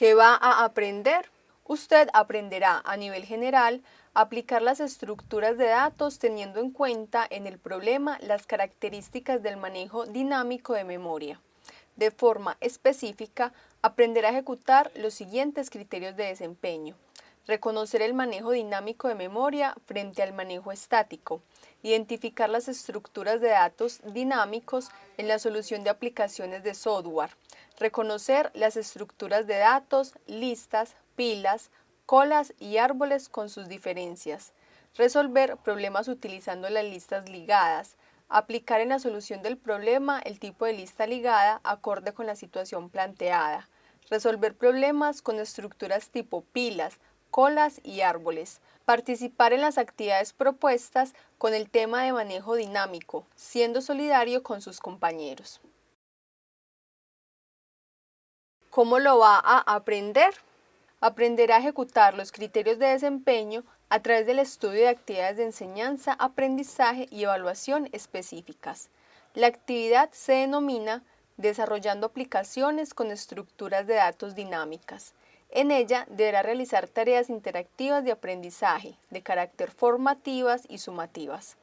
¿Qué va a aprender? Usted aprenderá a nivel general aplicar las estructuras de datos teniendo en cuenta en el problema las características del manejo dinámico de memoria. De forma específica, aprenderá a ejecutar los siguientes criterios de desempeño. Reconocer el manejo dinámico de memoria frente al manejo estático. Identificar las estructuras de datos dinámicos en la solución de aplicaciones de software. Reconocer las estructuras de datos, listas, pilas, colas y árboles con sus diferencias. Resolver problemas utilizando las listas ligadas. Aplicar en la solución del problema el tipo de lista ligada acorde con la situación planteada. Resolver problemas con estructuras tipo pilas, colas y árboles. Participar en las actividades propuestas con el tema de manejo dinámico, siendo solidario con sus compañeros. ¿Cómo lo va a aprender? Aprenderá a ejecutar los criterios de desempeño a través del estudio de actividades de enseñanza, aprendizaje y evaluación específicas. La actividad se denomina desarrollando aplicaciones con estructuras de datos dinámicas. En ella deberá realizar tareas interactivas de aprendizaje, de carácter formativas y sumativas.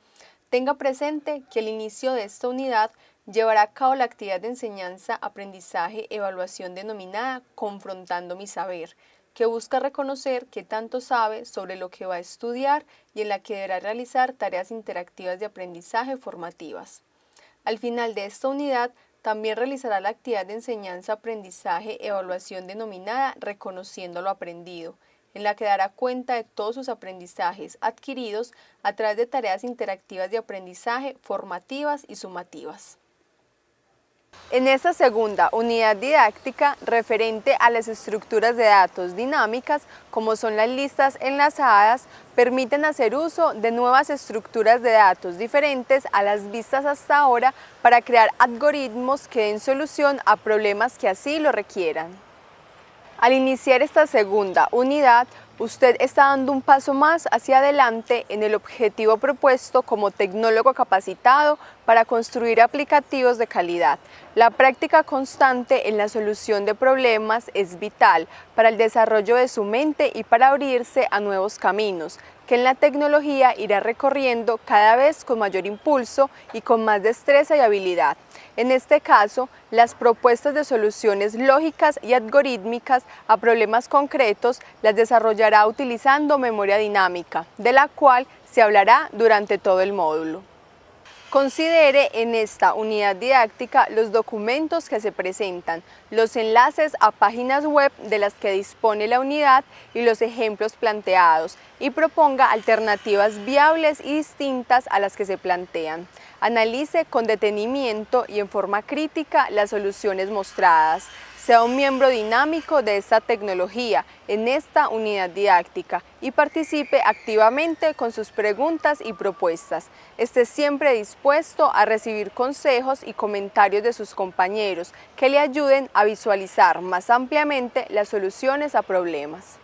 Tenga presente que al inicio de esta unidad llevará a cabo la actividad de enseñanza, aprendizaje, evaluación denominada Confrontando mi saber, que busca reconocer qué tanto sabe sobre lo que va a estudiar y en la que deberá realizar tareas interactivas de aprendizaje formativas. Al final de esta unidad también realizará la actividad de enseñanza-aprendizaje-evaluación denominada Reconociendo lo aprendido, en la que dará cuenta de todos sus aprendizajes adquiridos a través de tareas interactivas de aprendizaje formativas y sumativas. En esta segunda unidad didáctica referente a las estructuras de datos dinámicas, como son las listas enlazadas, permiten hacer uso de nuevas estructuras de datos diferentes a las vistas hasta ahora para crear algoritmos que den solución a problemas que así lo requieran. Al iniciar esta segunda unidad, usted está dando un paso más hacia adelante en el objetivo propuesto como tecnólogo capacitado para construir aplicativos de calidad. La práctica constante en la solución de problemas es vital para el desarrollo de su mente y para abrirse a nuevos caminos, que en la tecnología irá recorriendo cada vez con mayor impulso y con más destreza y habilidad. En este caso, las propuestas de soluciones lógicas y algorítmicas a problemas concretos las desarrollará utilizando memoria dinámica, de la cual se hablará durante todo el módulo. Considere en esta unidad didáctica los documentos que se presentan, los enlaces a páginas web de las que dispone la unidad y los ejemplos planteados y proponga alternativas viables y distintas a las que se plantean. Analice con detenimiento y en forma crítica las soluciones mostradas. Sea un miembro dinámico de esta tecnología en esta unidad didáctica y participe activamente con sus preguntas y propuestas. Esté siempre dispuesto a recibir consejos y comentarios de sus compañeros que le ayuden a visualizar más ampliamente las soluciones a problemas.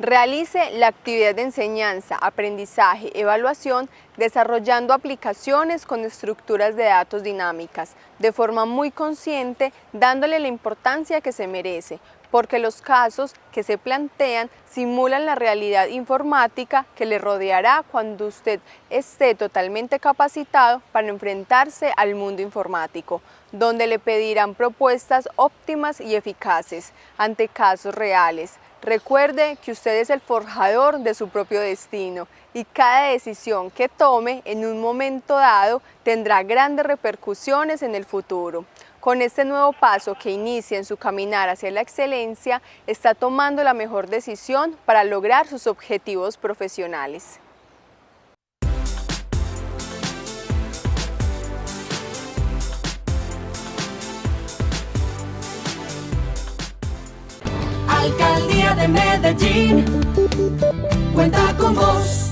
Realice la actividad de enseñanza, aprendizaje, evaluación, desarrollando aplicaciones con estructuras de datos dinámicas, de forma muy consciente, dándole la importancia que se merece, porque los casos que se plantean simulan la realidad informática que le rodeará cuando usted esté totalmente capacitado para enfrentarse al mundo informático, donde le pedirán propuestas óptimas y eficaces ante casos reales, Recuerde que usted es el forjador de su propio destino y cada decisión que tome en un momento dado tendrá grandes repercusiones en el futuro. Con este nuevo paso que inicia en su caminar hacia la excelencia, está tomando la mejor decisión para lograr sus objetivos profesionales. De Medellín cuenta con vos.